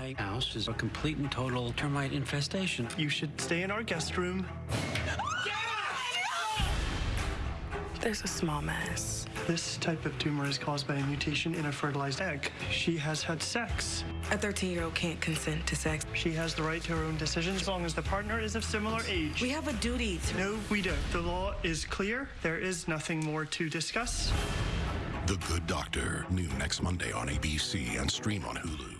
My house is a complete and total termite infestation. You should stay in our guest room. There's a small mass. This type of tumor is caused by a mutation in a fertilized egg. She has had sex. A 13 year old can't consent to sex. She has the right to her own decisions as long as the partner is of similar age. We have a duty to. No, we don't. The law is clear. There is nothing more to discuss. The Good Doctor, new next Monday on ABC and stream on Hulu.